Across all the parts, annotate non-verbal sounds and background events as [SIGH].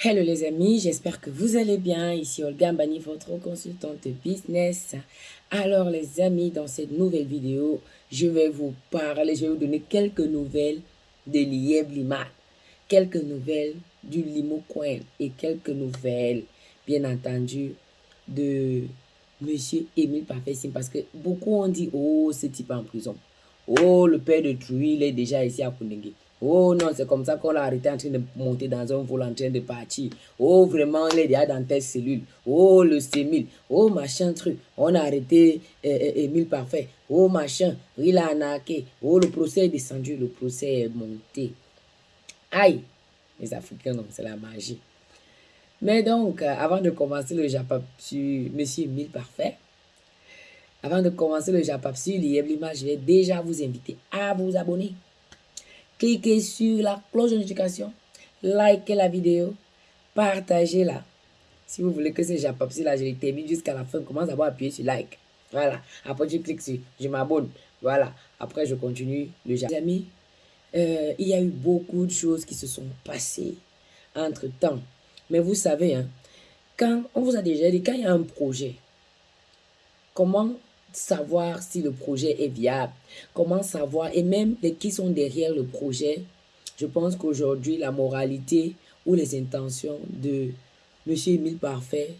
Hello les amis, j'espère que vous allez bien. Ici Olga Mbani, votre consultante business. Alors les amis, dans cette nouvelle vidéo, je vais vous parler, je vais vous donner quelques nouvelles de Lieb Liman, quelques nouvelles du Limo Coin et quelques nouvelles, bien entendu, de Monsieur Émile Parfait parce que beaucoup ont dit, oh, ce type en prison. Oh, le père de Truy, il est déjà ici à Kundengui. Oh non, c'est comme ça qu'on l'a arrêté en train de monter dans un vol en train de partir. Oh, vraiment, il est dans telle cellule. Oh, le sémile. Oh, machin truc. On a arrêté Émile Parfait. Oh, machin. Il a anaqué. Oh, le procès est descendu. Le procès est monté. Aïe. Les Africains, c'est la magie. Mais donc, euh, avant de commencer le Japap sur Monsieur Émile Parfait, avant de commencer le Japap sur je vais déjà vous inviter à vous abonner cliquez sur la cloche de notification, likez la vidéo, partagez-la. Si vous voulez que ce Japapsi là, je l'ai termine jusqu'à la fin, commence à appuyer sur like. Voilà. Après, je clique sur je m'abonne. Voilà. Après, je continue le Japap. amis, euh, il y a eu beaucoup de choses qui se sont passées entre temps. Mais vous savez, hein, quand on vous a déjà dit, quand il y a un projet, comment savoir si le projet est viable, comment savoir, et même les qui sont derrière le projet. Je pense qu'aujourd'hui, la moralité ou les intentions de M. Emile Parfait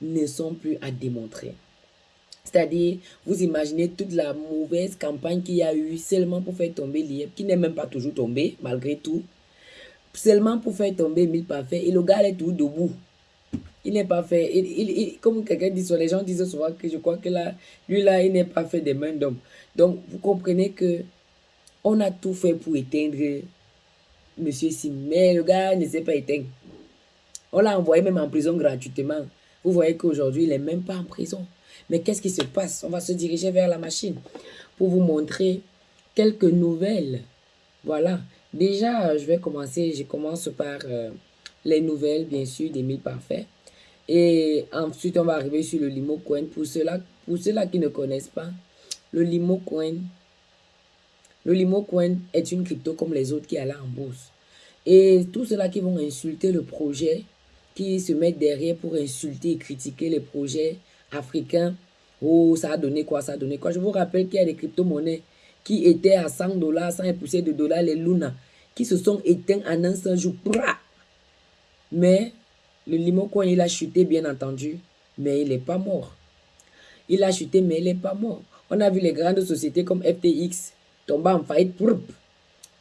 ne sont plus à démontrer. C'est-à-dire, vous imaginez toute la mauvaise campagne qu'il y a eu seulement pour faire tomber l'IEP, qui n'est même pas toujours tombé, malgré tout. Seulement pour faire tomber Emile Parfait, et le gars est tout debout il n'est pas fait, il, comme quelqu'un dit, les gens disent souvent que je crois que là, lui là, il n'est pas fait des mains d'homme. Donc, vous comprenez que on a tout fait pour éteindre Monsieur Sim, mais le gars ne s'est pas éteint. On l'a envoyé même en prison gratuitement. Vous voyez qu'aujourd'hui, il n'est même pas en prison. Mais qu'est-ce qui se passe? On va se diriger vers la machine pour vous montrer quelques nouvelles. Voilà. Déjà, je vais commencer, je commence par euh, les nouvelles, bien sûr, des mille parfaits. Et ensuite, on va arriver sur le Limo Coin. Pour ceux-là pour ceux qui ne connaissent pas, le Limo Coin, le Limo Coin est une crypto comme les autres qui là en bourse. Et tous ceux-là qui vont insulter le projet, qui se mettent derrière pour insulter et critiquer les projets africains, oh, ça a donné quoi, ça a donné quoi? Je vous rappelle qu'il y a des crypto-monnaies qui étaient à 100 dollars, 100 de dollars, les Luna, qui se sont éteints en un seul jour. Mais le Limo Coin, il a chuté, bien entendu, mais il n'est pas mort. Il a chuté, mais il n'est pas mort. On a vu les grandes sociétés comme FTX tomber en faillite.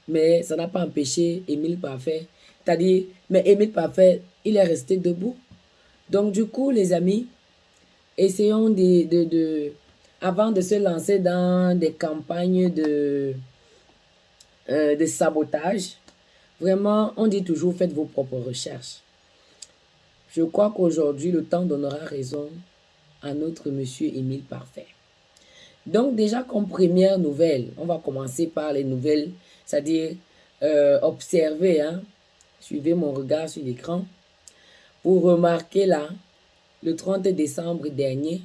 Mais ça n'a pas empêché Emile Parfait. C'est-à-dire, mais Emile Parfait, il est resté debout. Donc, du coup, les amis, essayons de, de, de avant de se lancer dans des campagnes de, euh, de sabotage, vraiment, on dit toujours, faites vos propres recherches. Je crois qu'aujourd'hui, le temps donnera raison à notre monsieur Émile Parfait. Donc déjà comme première nouvelle, on va commencer par les nouvelles, c'est-à-dire euh, observer, hein, suivez mon regard sur l'écran. Pour remarquer là, le 30 décembre dernier,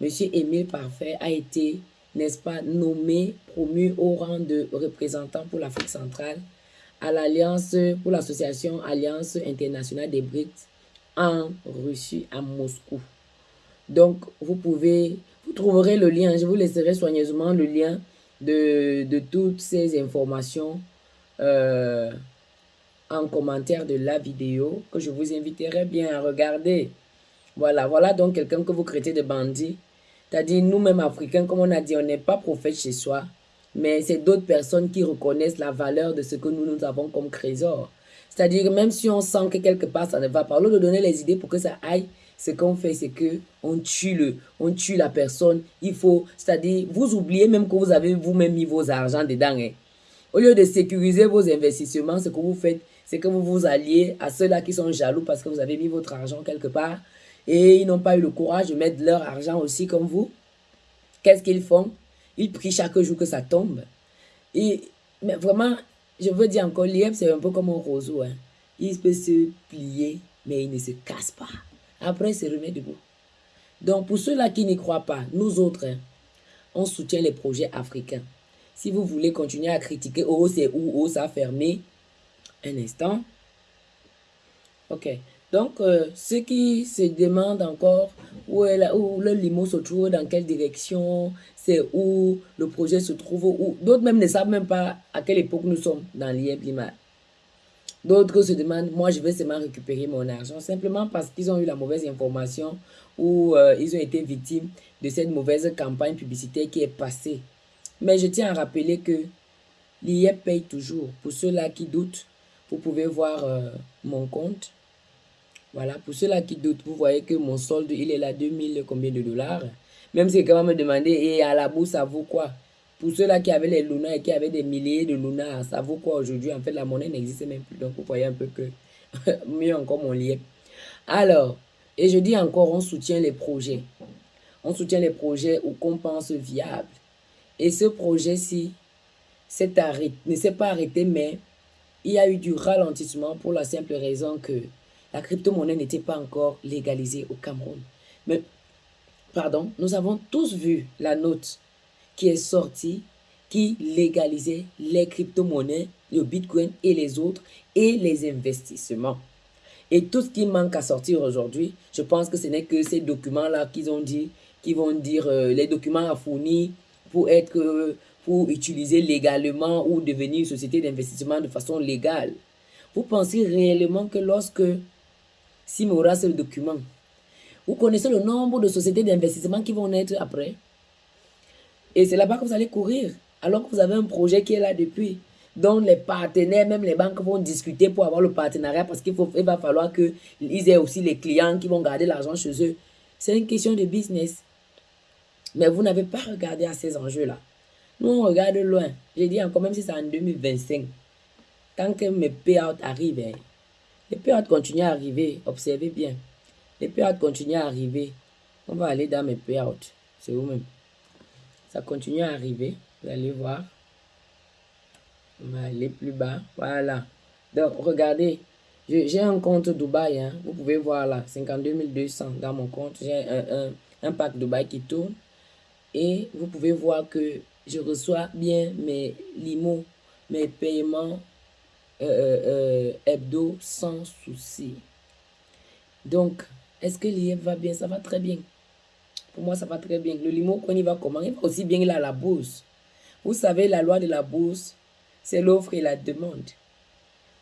monsieur Émile Parfait a été, n'est-ce pas, nommé, promu au rang de représentant pour l'Afrique centrale à l'Alliance, pour l'association Alliance internationale des BRICS en Russie, à Moscou. Donc, vous pouvez, vous trouverez le lien, je vous laisserai soigneusement le lien de, de toutes ces informations euh, en commentaire de la vidéo que je vous inviterai bien à regarder. Voilà, voilà donc quelqu'un que vous créez de bandit. C'est-à-dire, nous-mêmes Africains, comme on a dit, on n'est pas prophète chez soi, mais c'est d'autres personnes qui reconnaissent la valeur de ce que nous, nous avons comme trésor. C'est-à-dire, même si on sent que quelque part ça ne va pas, au lieu de donner les idées pour que ça aille, ce qu'on fait, c'est que on tue le, on tue la personne. Il faut, c'est-à-dire, vous oubliez même que vous avez vous-même mis vos argent dedans. Hein. Au lieu de sécuriser vos investissements, ce que vous faites, c'est que vous vous alliez à ceux-là qui sont jaloux parce que vous avez mis votre argent quelque part et ils n'ont pas eu le courage de mettre leur argent aussi comme vous. Qu'est-ce qu'ils font? Ils prient chaque jour que ça tombe. Et, mais vraiment, je veux dire encore, l'IEP, c'est un peu comme un roseau. Hein. Il peut se plier, mais il ne se casse pas. Après, il se remet debout. Donc, pour ceux-là qui n'y croient pas, nous autres, hein, on soutient les projets africains. Si vous voulez continuer à critiquer, oh, c'est où, oh, ça a fermé, un instant. Ok. Donc, euh, ceux qui se demandent encore où, est où le limo se trouve, dans quelle direction, c'est où le projet se trouve, où d'autres même ne savent même pas à quelle époque nous sommes dans l'IEB D'autres se demandent, moi je vais seulement récupérer mon argent, simplement parce qu'ils ont eu la mauvaise information ou euh, ils ont été victimes de cette mauvaise campagne publicitaire qui est passée. Mais je tiens à rappeler que l'IEP paye toujours. Pour ceux-là qui doutent, vous pouvez voir euh, mon compte. Voilà, pour ceux-là qui doutent, vous voyez que mon solde, il est là 2000 combien de dollars. Même si quelqu'un me demandait, et à la bourse, ça vaut quoi? Pour ceux-là qui avaient les lunas et qui avaient des milliers de lunas, ça vaut quoi aujourd'hui? En fait, la monnaie n'existe même plus. Donc, vous voyez un peu que [LAUGHS] mieux encore mon lien. Alors, et je dis encore, on soutient les projets. On soutient les projets qu'on pense viables. Et ce projet-ci ne s'est pas arrêté, mais il y a eu du ralentissement pour la simple raison que la crypto-monnaie n'était pas encore légalisée au Cameroun. Mais pardon, nous avons tous vu la note qui est sortie qui légalisait les crypto-monnaies, le Bitcoin et les autres, et les investissements. Et tout ce qui manque à sortir aujourd'hui, je pense que ce n'est que ces documents-là qu'ils ont dit, qui vont dire euh, les documents à fournir pour être, euh, pour utiliser légalement ou devenir une société d'investissement de façon légale. Vous pensez réellement que lorsque Simora ce document, vous connaissez le nombre de sociétés d'investissement qui vont naître après. Et c'est là-bas que vous allez courir, alors que vous avez un projet qui est là depuis, dont les partenaires, même les banques vont discuter pour avoir le partenariat parce qu'il va falloir qu'ils aient aussi les clients qui vont garder l'argent chez eux. C'est une question de business. Mais vous n'avez pas regardé à ces enjeux-là. Nous, on regarde loin. J'ai dit encore, même si c'est en 2025, tant que mes payouts arrivent, hein, les payouts continuent à arriver. Observez bien. Les payouts continuent à arriver. On va aller dans mes payouts. C'est où même? Ça continue à arriver. Vous allez voir. On va aller plus bas. Voilà. Donc, regardez. J'ai un compte Dubaï. Hein. Vous pouvez voir là. 52 200 dans mon compte. J'ai un, un, pack Dubaï qui tourne. Et vous pouvez voir que je reçois bien mes limos, mes paiements euh, euh, euh, hebdo sans souci. Donc, est-ce que l'IF va bien? Ça va très bien. Pour moi, ça va très bien. Le limo, quand il va comment? Il va aussi bien il a la bourse. Vous savez, la loi de la bourse, c'est l'offre et la demande.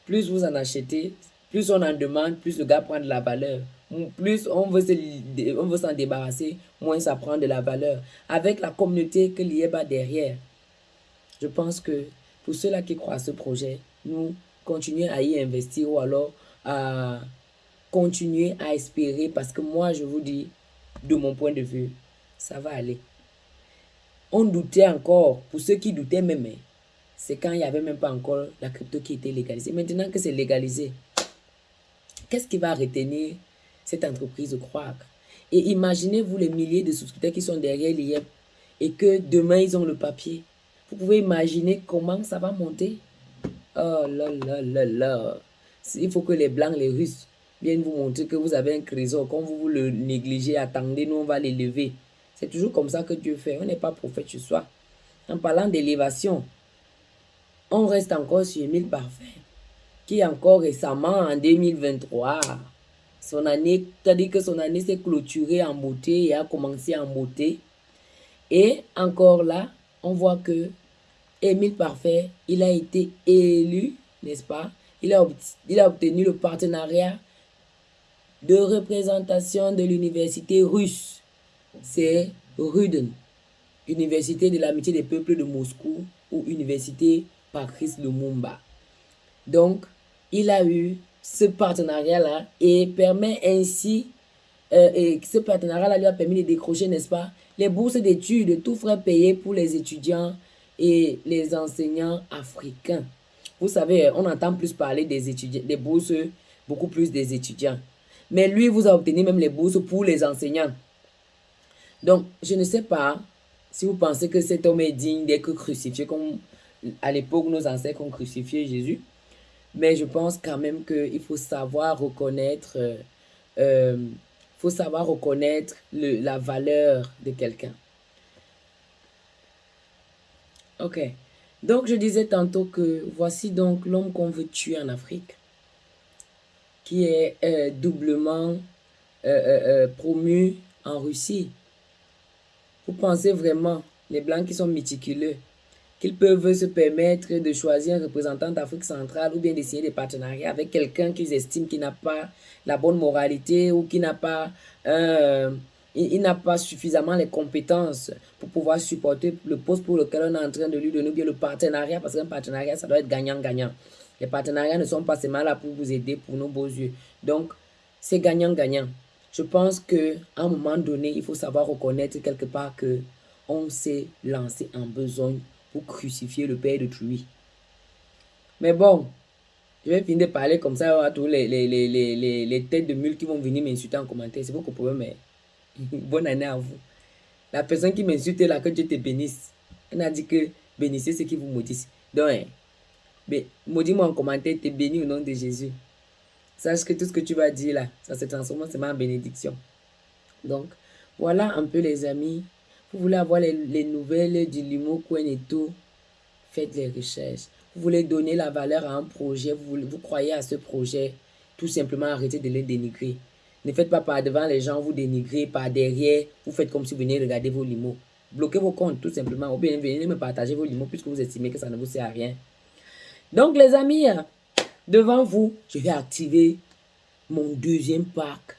Plus vous en achetez, plus on en demande, plus le gars prend de la valeur. Plus on veut s'en débarrasser, moins ça prend de la valeur. Avec la communauté que l'IEB a derrière, je pense que pour ceux-là qui croient à ce projet, nous continuons à y investir ou alors à continuer à espérer parce que moi, je vous dis, de mon point de vue, ça va aller. On doutait encore, pour ceux qui doutaient même, hein, c'est quand il n'y avait même pas encore la crypto qui était légalisée. Maintenant que c'est légalisé, qu'est-ce qui va retenir cette entreprise de croire Et imaginez-vous les milliers de souscripteurs qui sont derrière l'IEP et que demain, ils ont le papier. Vous pouvez imaginer comment ça va monter? Oh là là là là. Il faut que les Blancs, les Russes viennent vous montrer que vous avez un trésor. Quand vous, le négligez, attendez, nous on va l'élever. C'est toujours comme ça que Dieu fait. On n'est pas prophète ce soir. En parlant d'élévation, on reste encore sur Emile Parfait, qui encore récemment, en 2023, son année, c'est-à-dire que son année s'est clôturée en beauté et a commencé en beauté. Et encore là, on voit que Émile Parfait, il a été élu, n'est-ce pas? Il a, obtenu le partenariat de représentation de l'université russe. C'est Ruden, Université de l'amitié des peuples de Moscou ou Université Patrice Lumumba. Donc, il a eu ce partenariat-là et permet ainsi, euh, et ce partenariat-là lui a permis de décrocher, n'est-ce pas, les bourses d'études, tout frais payé pour les étudiants et les enseignants africains. Vous savez, on entend plus parler des étudiants, des bourses, beaucoup plus des étudiants. Mais lui, vous a obtenu même les bourses pour les enseignants. Donc, je ne sais pas si vous pensez que cet homme est digne d'être crucifié, comme à l'époque nos ancêtres ont crucifié Jésus. Mais je pense quand même qu'il faut savoir reconnaître, euh, euh, faut savoir reconnaître le, la valeur de quelqu'un. Ok. Donc, je disais tantôt que voici donc l'homme qu'on veut tuer en Afrique qui est euh, doublement euh, promu en Russie. Vous pensez vraiment, les Blancs qui sont méticuleux, qu'ils peuvent se permettre de choisir un représentant d'Afrique centrale ou bien d'essayer des partenariats avec quelqu'un qu'ils estiment qui n'a pas la bonne moralité ou qui n'a pas il, n'a pas suffisamment les compétences pour pouvoir supporter le poste pour lequel on est en train de lui donner, bien le partenariat, parce qu'un partenariat, ça doit être gagnant-gagnant. Les partenariats ne sont pas seulement là pour vous aider pour nos beaux yeux. Donc, c'est gagnant-gagnant. Je pense qu'à un moment donné, il faut savoir reconnaître quelque part que on s'est lancé en besogne pour crucifier le père de Truy. Mais bon, je vais finir de parler comme ça à tous les, les, les, les, têtes de mule qui vont venir m'insulter en commentaire. C'est beaucoup pour eux, mais [LAUGHS] bonne année à vous. La personne qui m'insulte là, que Dieu te bénisse. Elle a dit que bénissez ceux qui vous maudissent. Donc, hein, maudis-moi en commentaire, te bénis au nom de Jésus. Sache que tout ce que tu vas dire là, ça se transforme en bénédiction. Donc, voilà un peu les amis. Vous voulez avoir les, nouvelles du Limo tout faites les recherches. Vous voulez donner la valeur à un projet, vous, vous croyez à ce projet, tout simplement arrêtez de le dénigrer. Ne faites pas par devant les gens, vous dénigrez, par derrière, vous faites comme si vous venez regarder vos limos. Bloquez vos comptes, tout simplement. Ou bien venez me partager vos limos puisque vous estimez que ça ne vous sert à rien. Donc, les amis, devant vous, je vais activer mon deuxième pack.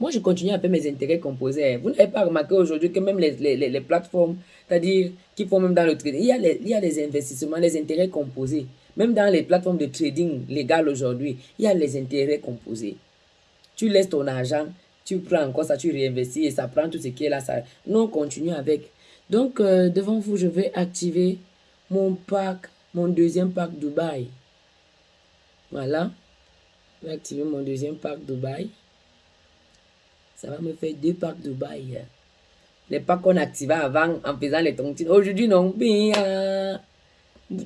Moi, je continue à faire mes intérêts composés. Vous n'avez pas remarqué aujourd'hui que même les, les, plateformes, c'est-à-dire qui font même dans le trading, il y, a les, il y a les investissements, les intérêts composés. Même dans les plateformes de trading légal aujourd'hui, il y a les intérêts composés. Tu laisses ton argent, tu prends encore ça, tu réinvestis et ça prend tout ce qui est là. Ça... Nous, on continue avec. Donc, euh, devant vous, je vais activer mon pack, mon deuxième pack Dubaï. Voilà. Je vais activer mon deuxième pack Dubaï. Ça va me faire deux packs Dubaï. Les packs qu'on activait avant en faisant les tontines. Aujourd'hui, non.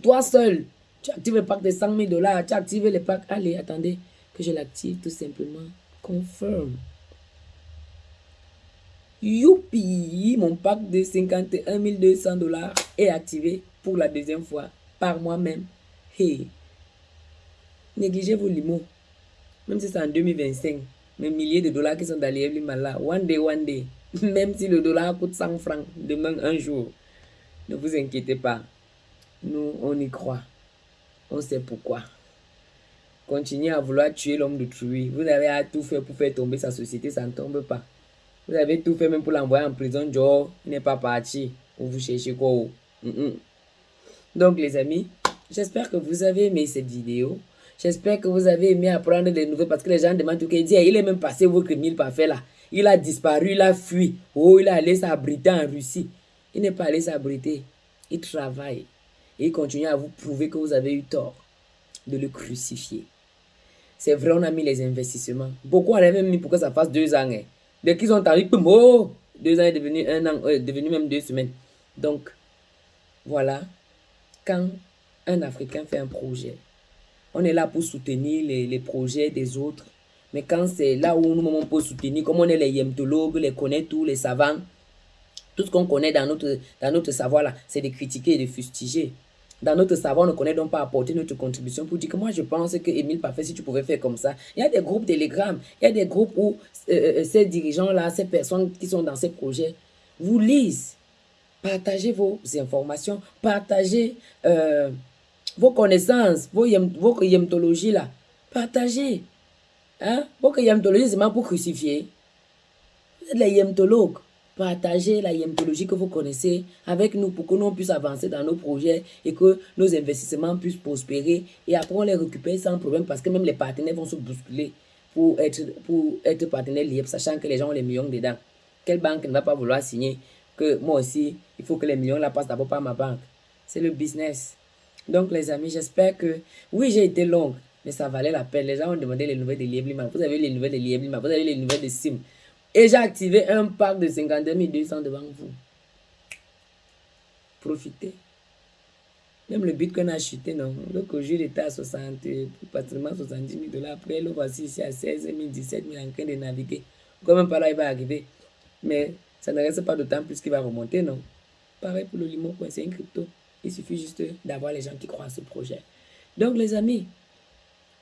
Toi seul, tu actives le pack de 100 000 dollars. Tu actives le pack. Allez, attendez que je l'active tout simplement. Confirm. Youpi, mon pack de 51 200 dollars est activé pour la deuxième fois par moi-même. Hey, négligez vos limos. Même si c'est en 2025, mes milliers de dollars qui sont dans les là. One day, one day. [LAUGHS] Même si le dollar coûte 100 francs demain, un jour. Ne vous inquiétez pas. Nous, on y croit. On sait pourquoi. Continuez à vouloir tuer l'homme de Truy. Vous avez tout fait pour faire tomber sa société, ça ne tombe pas. Vous avez tout fait même pour l'envoyer en prison. Joe n'est pas parti. vous cherchez quoi oh? Donc les amis, j'espère que vous avez aimé cette vidéo. J'espère que vous avez aimé apprendre des nouvelles parce que les gens demandent tout dit, il est même passé votre mille parfait là. Il a disparu, il a fui. Oh, il est allé s'abriter en Russie. Il n'est pas allé s'abriter. Il travaille. Et il continue à vous prouver que vous avez eu tort de le crucifier. C'est vrai, on a mis les investissements. Beaucoup avaient même mis pour que ça fasse deux ans. Hein. Dès qu'ils ont arrivé, oh, deux ans est devenu un an, euh, devenu même deux semaines. Donc, voilà, quand un Africain fait un projet, on est là pour soutenir les, les projets des autres. Mais quand c'est là où nous, on peut soutenir, comme on est les yemtologues, les connaît tous, les savants, tout ce qu'on connaît dans notre, dans notre savoir là, c'est de critiquer et de fustiger dans notre savoir, on ne connaît donc pas apporter notre contribution pour dire que moi, je pense que Émile Parfait, si tu pouvais faire comme ça. Il y a des groupes Telegram, il y a des groupes où euh, euh, ces dirigeants-là, ces personnes qui sont dans ces projets, vous lisent. Partagez vos informations, partagez euh, vos connaissances, vos, vos là. Partagez. Hein? Vos yemtologies, c'est même pour crucifier. Vous êtes les yemtologues partagez la yémtologie que vous connaissez avec nous pour que nous puissions avancer dans nos projets et que nos investissements puissent prospérer. Et après, on les récupère sans problème parce que même les partenaires vont se bousculer pour être, pour être partenaires liés, sachant que les gens ont les millions dedans. Quelle banque ne va pas vouloir signer que moi aussi, il faut que les millions la passent d'abord par ma banque? C'est le business. Donc, les amis, j'espère que, oui, j'ai été longue, mais ça valait la peine. Les gens ont demandé les nouvelles de Lieblima. Vous avez les nouvelles de Lieblima. Vous avez les nouvelles de Sim. Et j'ai activé un pack de 52 200 devant vous. Profitez. Même le bitcoin a chuté, non Le jour était à 60, pratiquement 70 000 dollars. Après, le voici ici à 16 000, 17 000 en train de naviguer. Quand même pas là, il va arriver. Mais ça ne reste pas de temps plus qu'il va remonter, non Pareil pour le Limo, c'est un crypto. Il suffit juste d'avoir les gens qui croient à ce projet. Donc, les amis,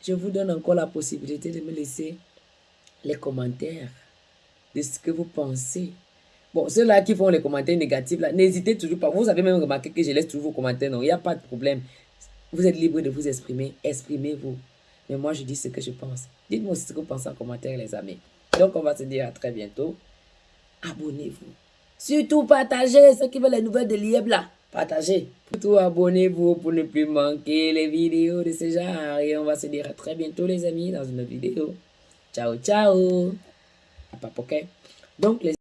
je vous donne encore la possibilité de me laisser les commentaires de ce que vous pensez. Bon, ceux-là qui font les commentaires négatifs, n'hésitez toujours pas. Vous avez même remarqué que je laisse toujours vos commentaires. Non, il n'y a pas de problème. Vous êtes libre de vous exprimer. Exprimez-vous. Mais moi, je dis ce que je pense. Dites-moi aussi ce que vous pensez en commentaire, les amis. Donc, on va se dire à très bientôt. Abonnez-vous. Surtout, partagez ceux qui veulent les nouvelles de l'IEB là. Partagez. Surtout, abonnez-vous pour ne plus manquer les vidéos de ce genre. Et on va se dire à très bientôt, les amis, dans une vidéo. Ciao, ciao. Pas Donc, les